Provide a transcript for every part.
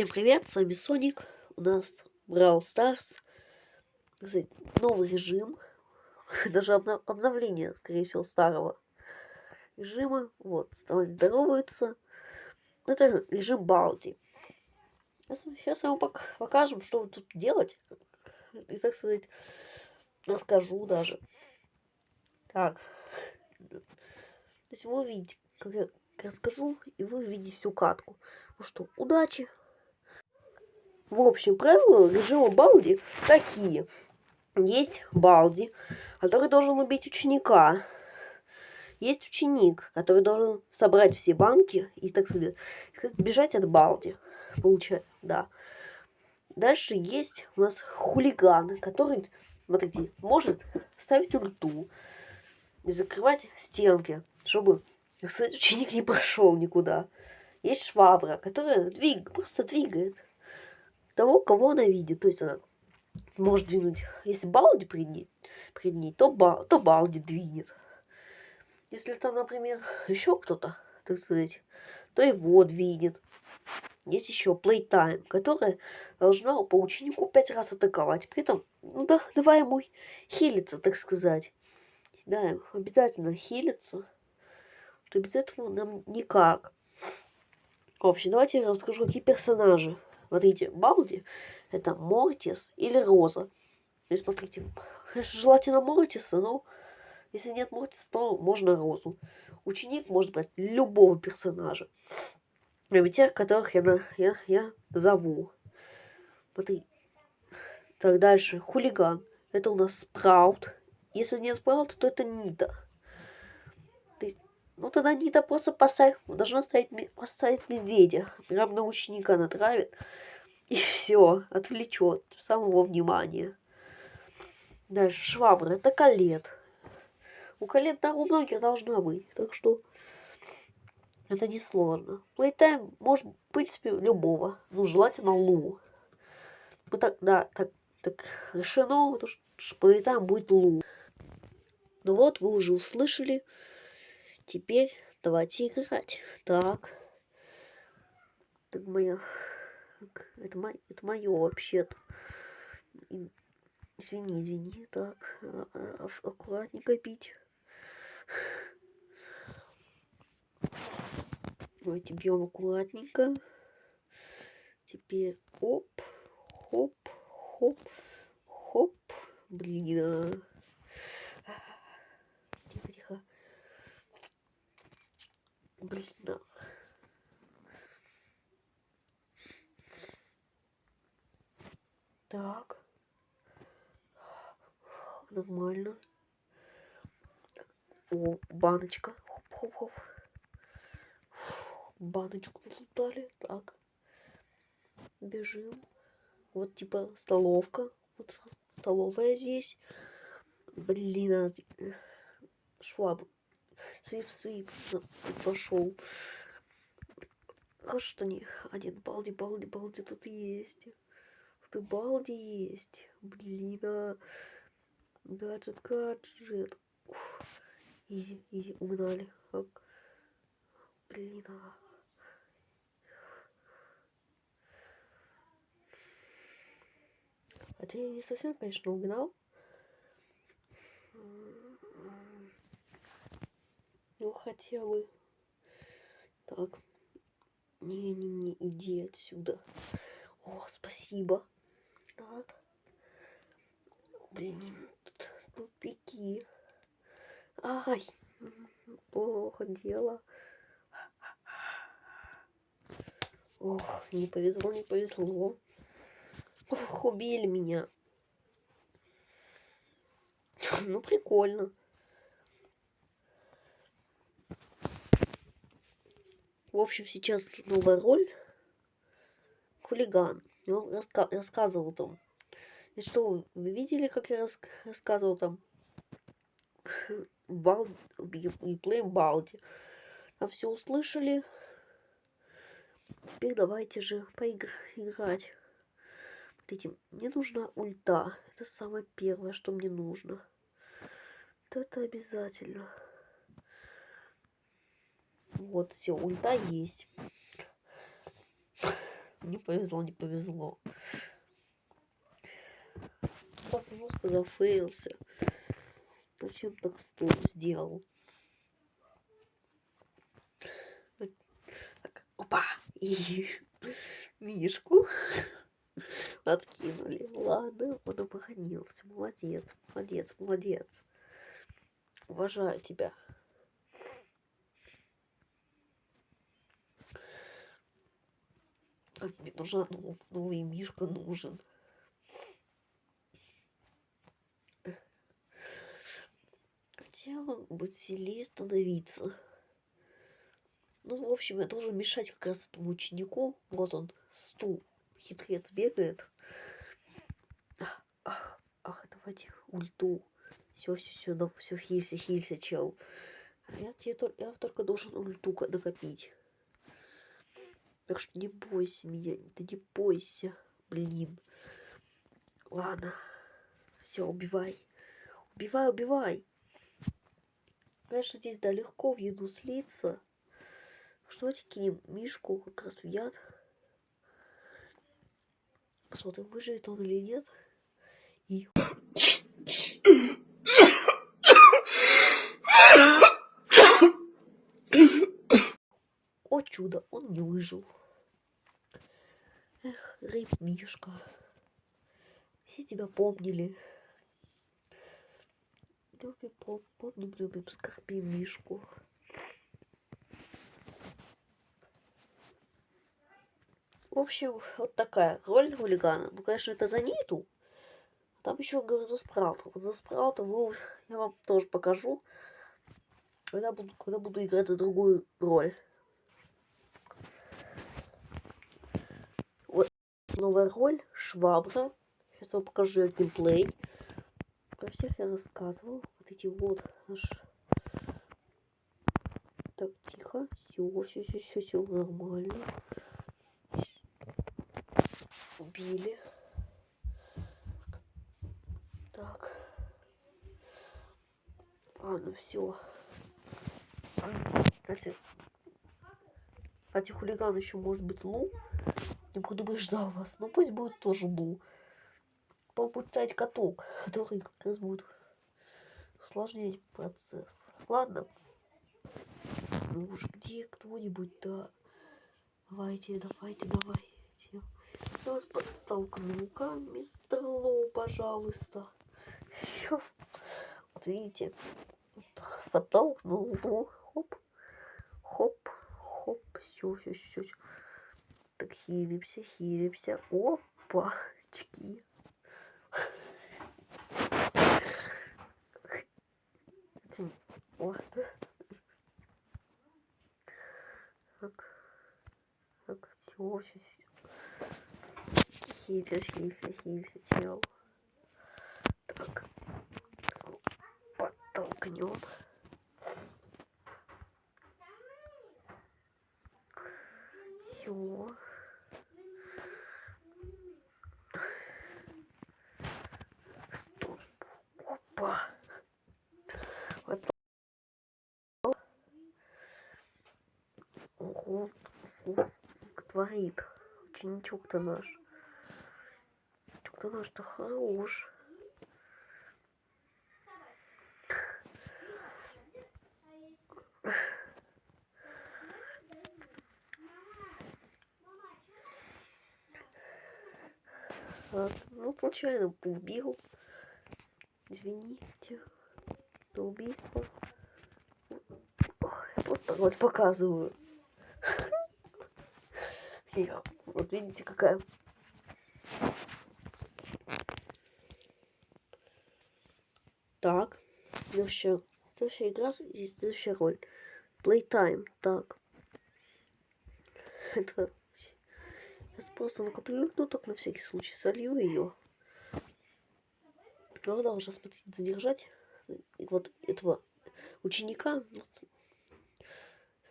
Всем привет, с вами Соник. У нас Brawl Stars. Новый режим. Даже обнов обновление, скорее всего, старого режима. Вот, здороваются. Это режим Балди. Сейчас я вам пок покажем, что тут делать. И, так сказать, расскажу даже. Так. То есть вы увидите, как я расскажу, и вы увидите всю катку. Ну что, удачи! В общем, правила режима Балди такие. Есть Балди, который должен убить ученика. Есть ученик, который должен собрать все банки и, так сказать, бежать от Балди. Получается, да. Дальше есть у нас хулиган, который, смотрите, может ставить ульту и закрывать стенки, чтобы, кстати, ученик не прошел никуда. Есть швабра, которая двиг, просто двигает того, кого она видит. То есть она может двинуть. Если Балди пред ней, пред ней то, ба, то Балди двинет. Если там, например, еще кто-то, так сказать, то его двинет. Есть еще Playtime, которая должна по ученику пять раз атаковать. При этом, ну да, давай ему хилиться, так сказать. Да, обязательно хилиться. Что без этого нам никак. В общем, давайте я расскажу, какие персонажи. Смотрите, Балди это Мортис или Роза. И смотрите, желательно Мортиса, но если нет Мортиса, то можно Розу. Ученик может брать любого персонажа. Кроме тех, которых я, я, я зову. Смотри. Так, дальше. Хулиган. Это у нас Спраут. Если нет Спраута, то это Нита. Ну тогда Нита просто поставь, должна ставить, поставить медведя. Прям на ученика натравит. И все, отвлечет самого внимания. Дальше швабра. Это колет. У колет там у многих должна быть. Так что это не сложно. Плейтайм может, в принципе, любого. Ну, желательно Лу. Ну, так, да, так, так решено, что плейтайм будет Лу. Ну вот, вы уже услышали. Теперь давайте играть. Так. Так моя... Это, мое, это мое вообще-то. Извини, извини. Так, а, аккуратненько пить. Давайте бьем аккуратненько. Теперь оп, хоп, хоп, хоп. Блин. Блин. Так. Нормально. О, баночка. Хоп-хоп-хоп. Баночку залутали. Так. Бежим. Вот типа столовка. Вот столовая здесь. Блин, а... швабру Свип-свип пошел. Хорошо, что не один балди, балди, балди тут есть. Ты балди есть. Блин, а. Гаджет, гаджет. Уф. Изи, изи, угнали. Так. Блин, а. Хотя я не совсем, конечно, угнал. Ну, хотя бы. Так. Не-не-не, иди отсюда. О, спасибо. Так. Блин, тупики. Ай, плохо дело. Ох, не повезло, не повезло. Ох, убили меня. Ну, прикольно. В общем, сейчас новая роль. Хулиган. И он раска рассказывал там. И что, вы видели, как я рас рассказывал там? Бал... Реплей Балди. Там все услышали. Теперь давайте же поиграть. Смотрите, мне нужна ульта. Это самое первое, что мне нужно. Это обязательно. Вот, все, ульта есть. Не повезло, не повезло. Тупо просто зафейлся. Зачем так стоп сделал? Так, опа! И мишку откинули. Ладно, он оборонился. Молодец, молодец, молодец. Уважаю тебя. Так, мне нужна нов- новый мишка нужен. Хотя он будет сильнее становиться. Ну, в общем, я должен мешать как раз этому ученику. Вот он, стул. Хитрец бегает. Ах, ах, давайте ульту. Все, все, все, да, все, хилься, хилься, чел. А Я, тебе, я только должен ульту накопить. Так что не бойся меня, ты не бойся. Блин. Ладно. Все, убивай. Убивай, убивай. Конечно, здесь да легко в еду слиться. Что давайте кинем Мишку как раз в яд. Посмотрим, выживет он или нет. И... О чудо, он не выжил. Эх, рыб Мишка. Все тебя помнили. Любим, пом- помним, любим, скорбим Мишку. В общем, вот такая роль хулигана. Ну, конечно, это за Ниту. Там еще, говорю, за Спраута. Вот за Спраута вы- я вам тоже покажу. Когда буду, когда буду играть за другую роль. Новая роль. Швабра. Сейчас вам покажу геймплей. Про всех я рассказывал. Вот эти вот аж... Так, тихо. Все, все, все, все, все нормально. Убили. Так. Ладно, все. Кстати, кстати, хулиган еще может быть Лу. Не предупреждал вас. Но пусть будет тоже Лу. Попробуй стать каток, который как раз будет усложнять процесс. Ладно. Ну уж где кто-нибудь, да. Давайте, давайте, давайте. Я вас подтолкну-ка, мистер Лоу, пожалуйста. Все. Вот видите, подтолкнул. ну, Хоп, хоп, хоп. Все, все, все. Так, хилимся, хилимся. Опачки. Этим- Вот. Так. Так, все, все. Хилься, хилься, хилься, чел. Так. Подтолкнем. Все. Опа. Вот. Ого, ого, творит. Ученичок-то наш. Ученичок-то наш-то хорош. Ну, случайно убил. Извините за убийство. Ох, я просто роль показываю. Фиг. Вот видите, какая. Так, следующая, следующая игра, здесь следующая роль. Playtime, так. Это... Сейчас просто накоплю, ну так на всякий случай солью ее. Ну, должна смотреть, задержать и вот этого ученика вот,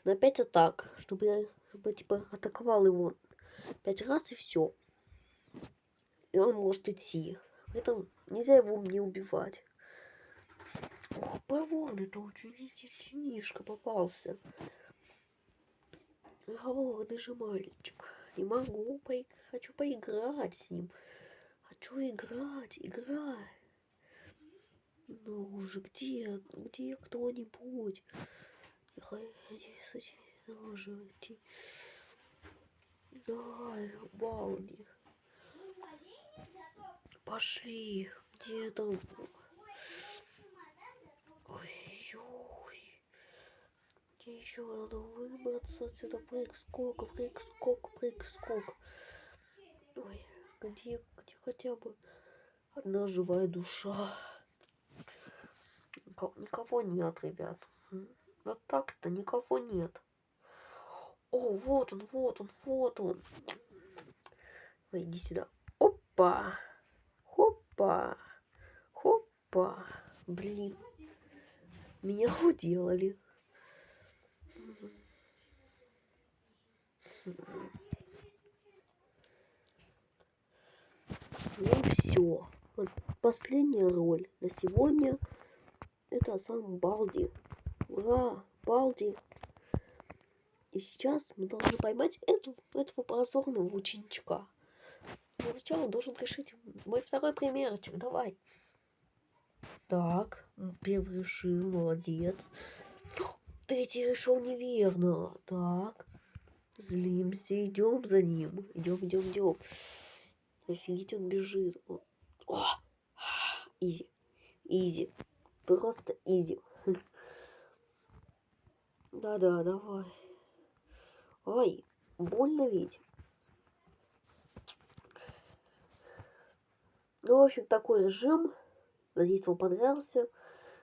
на 5 атак, чтобы чтобы, типа атаковал его пять раз и все. И он может идти. Поэтому нельзя его не убивать. Ох, проворный это ученишка попался. Говорный же мальчик. Не могу, поиг... хочу поиграть с ним. Хочу играть, играть. Ну уже где, где кто-нибудь? Я хочу уже идти. Давай, Балди. Пошли. Где там? Ой-ой. Мне еще надо выбраться отсюда. Прыг-скок, прыг-скок, прыг-скок. Ой, где, где хотя бы одна живая душа? Никого нет, ребят. Вот так-то никого нет. О, вот он, вот он, вот он. Ой, иди сюда. Опа. Хопа. Хопа. Блин. Меня уделали. Ну все. Вот последняя роль на сегодня. Это сам Балди. Ура! Балди! И сейчас мы должны поймать эту, этого позорного ученичка. Но сначала должен решить мой второй примерчик. Давай. Так, первый решил, молодец. Третий решил неверно. Так, злимся, идем за ним. Идем, идем, идем. Офигеть, он бежит. О, easy, easy. Просто easy. Да-да, давай. Ой, больно ведь. Ну, в общем, такой режим. Надеюсь, вам понравился.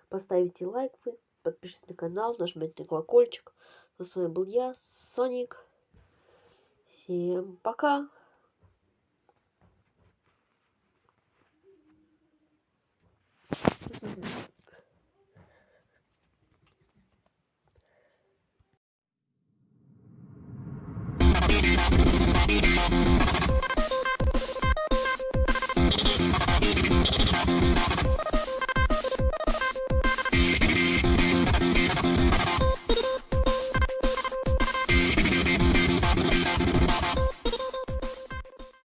Поставите лайк вы, подпишитесь на канал, нажмите на колокольчик. Ну, с вами был я, Соник. Всем пока. Mm-hmm.